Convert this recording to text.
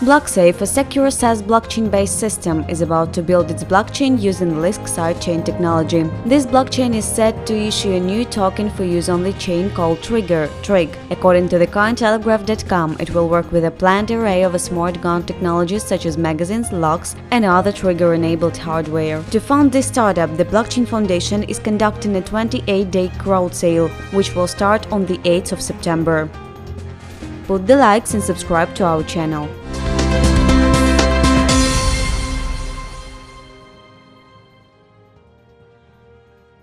BlockSafe, a secure SaaS blockchain-based system, is about to build its blockchain using Lisk sidechain technology. This blockchain is set to issue a new token for use on the chain called Trigger Trig. According to the Cointelegraph.com, it will work with a planned array of smart gun technologies such as magazines, locks, and other trigger-enabled hardware. To fund this startup, the Blockchain Foundation is conducting a 28-day crowd sale, which will start on the 8th of September. Put the likes and subscribe to our channel. Thank you